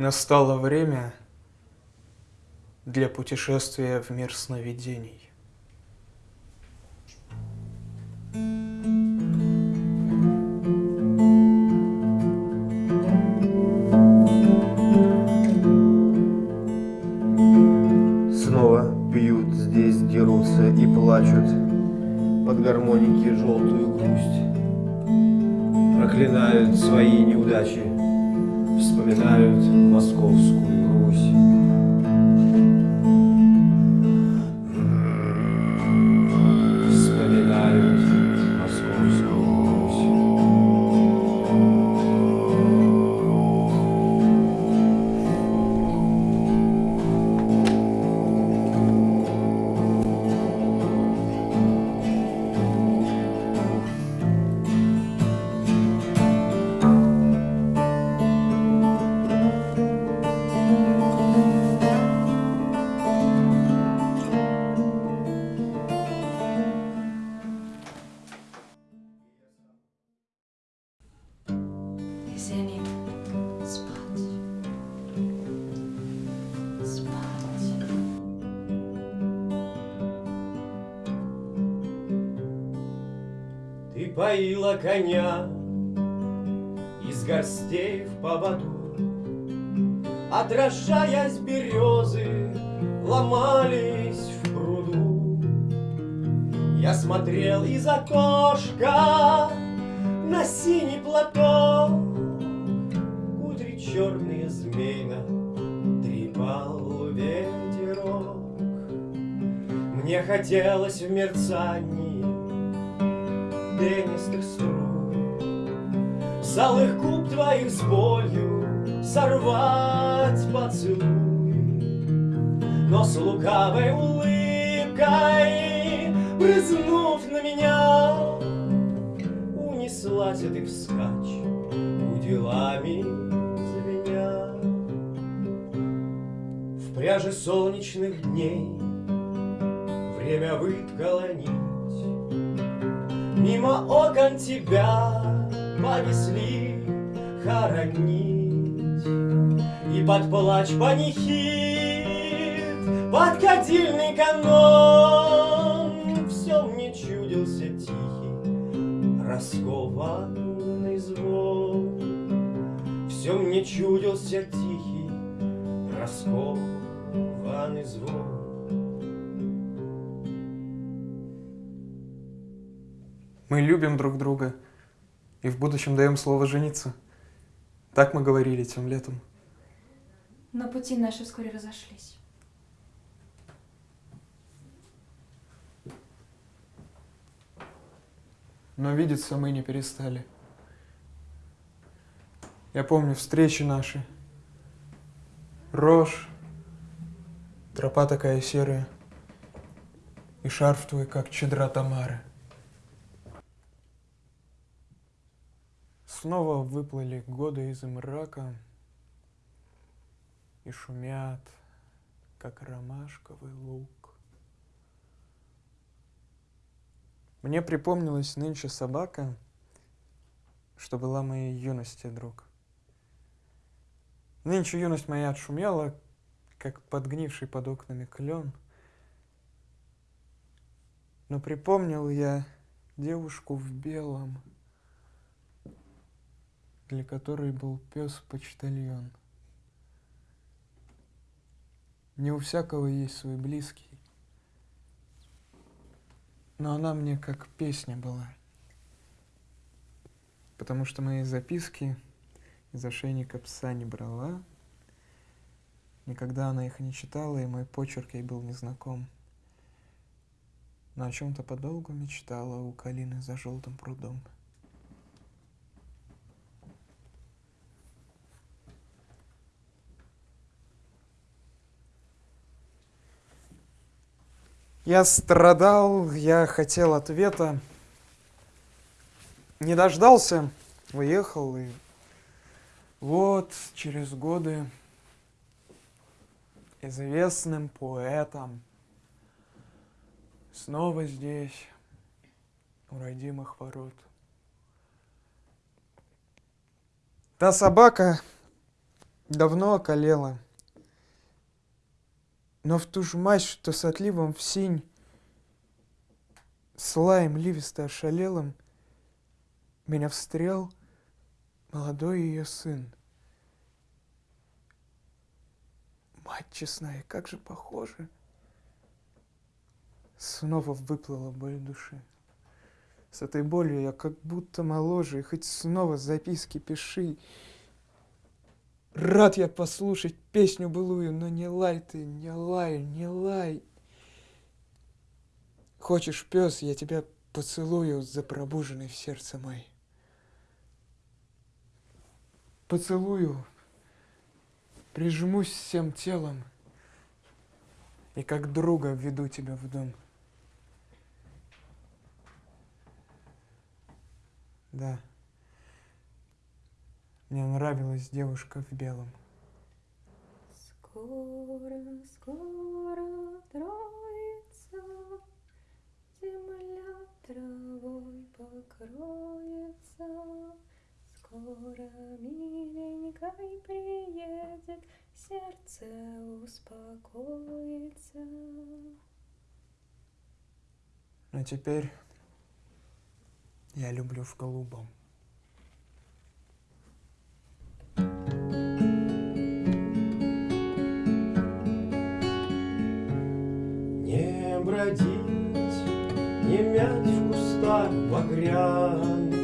Настало время для путешествия в мир сновидений. Снова пьют, здесь дерутся и плачут. Под гармоники желтую грусть. Проклинают свои неудачи. Вспоминают московскую Русь Есенин, спать. Спать. Ты поила коня из горстей в поводу, Отражаясь березы, ломались в пруду. Я смотрел из окошка на синий платок, Мне хотелось в мерцании пенистых струй С алых губ твоих с болью сорвать поцелуй Но с лукавой улыбкой, брызнув на меня Унеслась ты вскачь, уделами звеня. В пряже солнечных дней время выткало нить Мимо окон тебя понесли хоронить. И под плач панихид, под кадильный канон Все мне чудился тихий, раскованный звон. Все мне чудился тихий, раскованный звон Мы любим друг друга и в будущем даем слово жениться. Так мы говорили тем летом. Но пути наши вскоре разошлись. Но видеться мы не перестали. Я помню встречи наши. Рожь, тропа такая серая, и шарф твой, как чедра Тамары. Снова выплыли годы из мрака и шумят, как ромашковый лук. Мне припомнилась нынче собака, что была моей юности друг. Нынче юность моя отшумела, как подгнивший под окнами клен. Но припомнил я девушку в белом, для которой был пес-почтальон. Не у всякого есть свой близкий, но она мне как песня была. Потому что мои записки из ошейника пса не брала, никогда она их не читала, и мой почерк ей был незнаком. Но о чем-то подолгу мечтала у калины за желтым прудом. Я страдал, я хотел ответа. Не дождался, уехал, и вот через годы известным поэтом снова здесь, у родимых ворот. Та собака, давно околела. Но в ту ж мать, что с отливом в синь, с лаем ливисто ошалелым, меня встрел молодой ее сын. Мать честная, как же похоже. Снова выплыла боль души. С этой болью я как будто моложе, и хоть снова записки пиши. Рад я послушать песню былую, но не лай ты, не лай, не лай. Хочешь, пес, я тебя поцелую за пробуженный в сердце мой. Поцелую, прижмусь всем телом и как друга введу тебя в дом. Да. Мне нравилась девушка в белом. Скоро, скоро троица, земля травой покроется. Скоро миленькой приедет, сердце успокоится. Но теперь я люблю в голубом. Не бродить, не мять в кустах багряных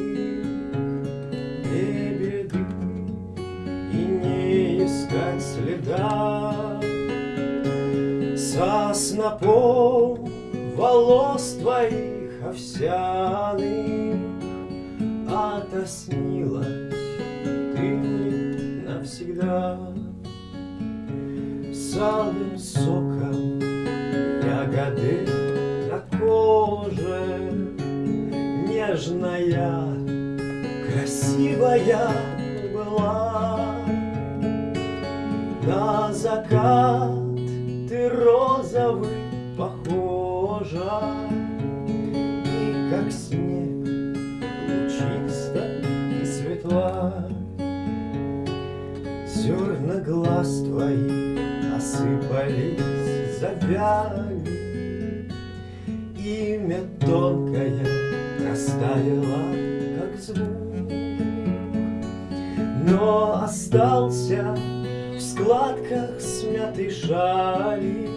лебеды И не искать следа. Со снопом волос твоих овсяных Отоснилась ты мне навсегда. С алым красивая была. На закат ты розовый похожа. И как снег лучиста и светла. Зерна глаз твоих осыпались, завяли. Имя тонкое растаяло, как звук Но остался в складках смятой шали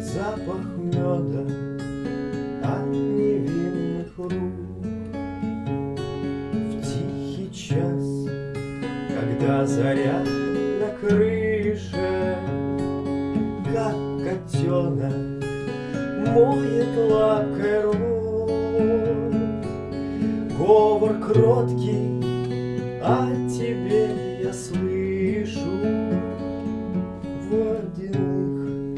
Запах меда от невинных рук В тихий час когда заря на крыше, как котенок моет лапкой рот. Говор кроткий о тебе я слышу водяных,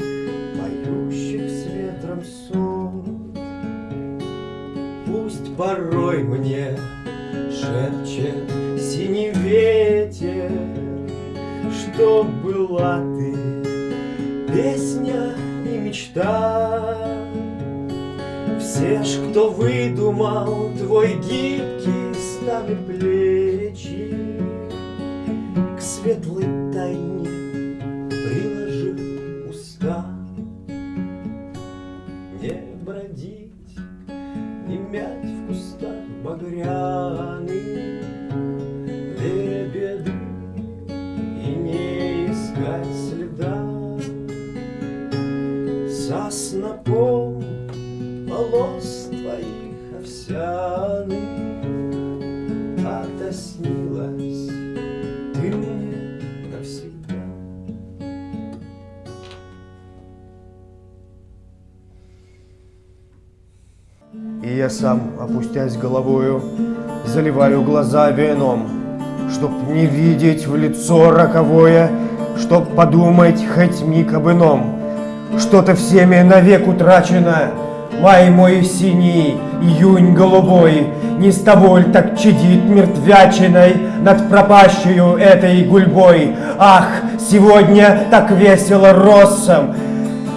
поющих с ветром сон. Пусть порой мне шепчет синий ветер, Что была ты песня и мечта. Все ж, кто выдумал твой гибкий стали плечи, К светлой тайне приложил уста. Не бродить, не мять в кустах багряных лебеды и не искать следа со снопом волос твоих овсяных Сам, опустясь головою, заливаю глаза вином, Чтоб не видеть в лицо роковое, Чтоб подумать хоть миг об ином. Что-то всеми навек утрачено, Май мой синий, июнь голубой, Не с тобой так чадит мертвячиной Над пропащую этой гульбой. Ах, сегодня так весело россом,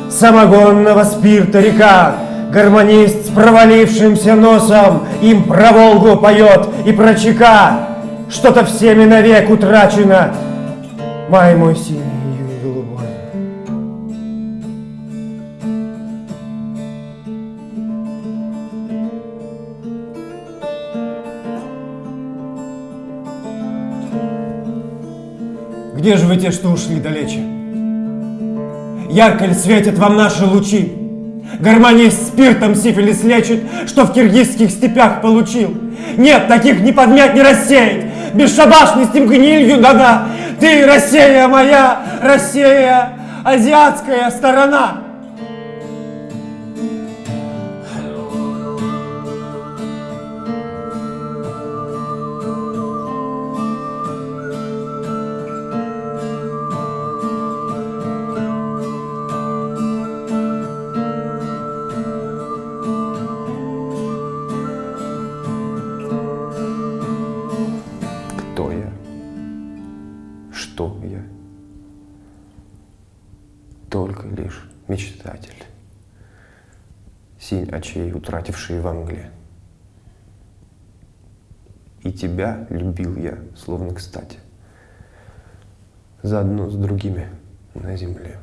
Самогонного спирта река, Гармонист с провалившимся носом Им про Волгу поет и про ЧК. Что-то всеми навек утрачено, Май мой синий, июнь голубой. Где же вы те, что ушли далече? Ярко ли светят вам наши лучи? Гармония спиртом сифилис лечит, что в киргизских степях получил. Нет, таких не подмять, не рассеять. Бесшабашностям гнилью дана. Ты, Россия моя, Россия, азиатская сторона. Очей, утративший во мгле. И тебя любил я, словно кстати, заодно с другими на земле.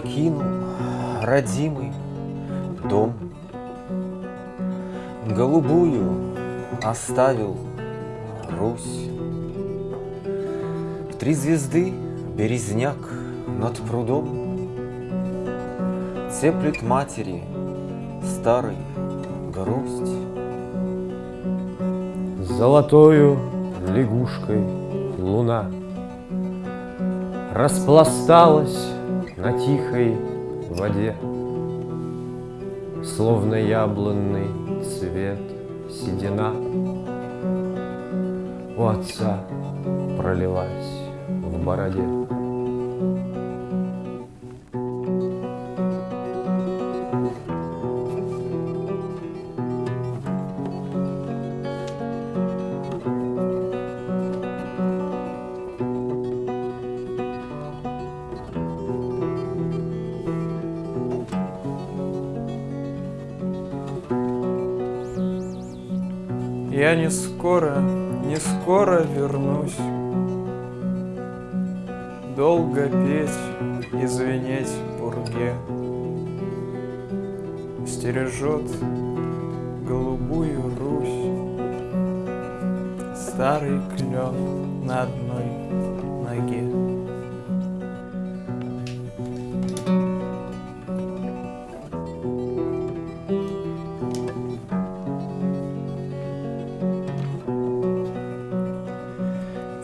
Покинул родимый дом, Голубую оставил Русь. В три звезды березняк над прудом Теплит матери старой грусть. Золотою лягушкой луна Распласталась на тихой воде, Словно яблонный цвет седина У отца пролилась в бороде. Я не скоро, не скоро вернусь. Долго петь и звенеть пурге. Стережет голубую Русь Старый клен на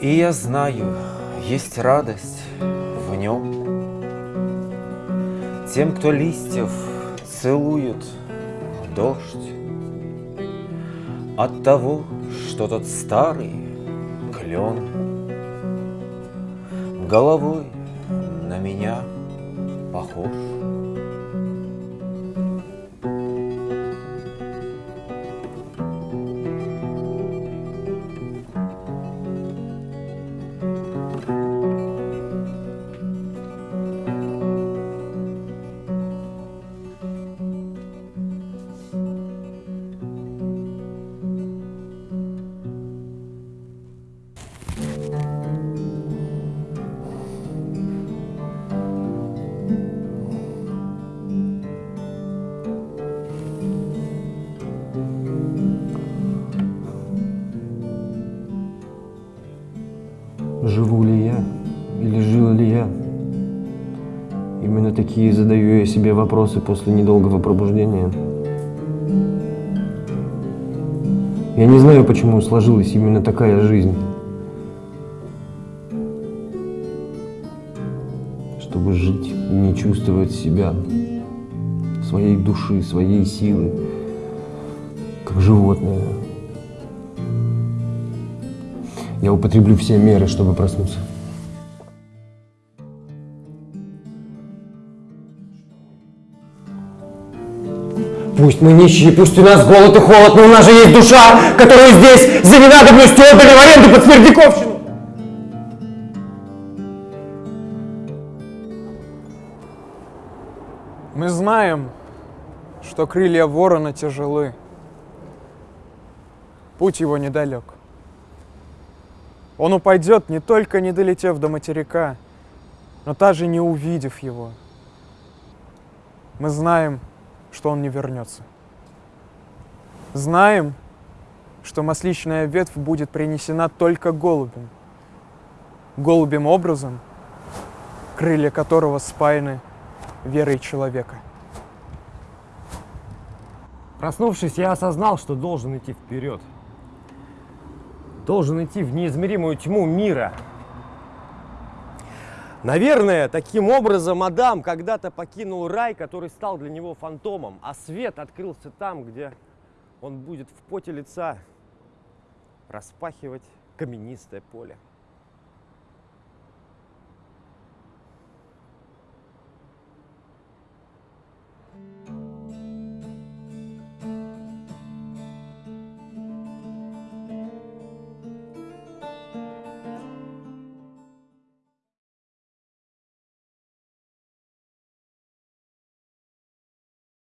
И я знаю, есть радость в нем. Тем, кто листьев целует дождь, От того, что тот старый клен Головой на меня похож. Живу ли я или жил ли я? Именно такие задаю я себе вопросы после недолгого пробуждения. Я не знаю, почему сложилась именно такая жизнь. Чтобы жить и не чувствовать себя, своей души, своей силы, как животное. Я употреблю все меры, чтобы проснуться. Пусть мы нищие, пусть у нас голод и холод, но у нас же есть душа, которую здесь за ненадобностью отдали в аренду под Смердяковщину. Мы знаем, что крылья ворона тяжелы. Путь его недалек. Он упадет, не только не долетев до материка, но даже не увидев его. Мы знаем, что он не вернется. Знаем, что масличная ветвь будет принесена только голубем. Голубем образом, крылья которого спаяны верой человека. Проснувшись, я осознал, что должен идти вперед. Должен идти в неизмеримую тьму мира. Наверное, таким образом Адам когда-то покинул рай, который стал для него фантомом, а свет открылся там, где он будет в поте лица распахивать каменистое поле.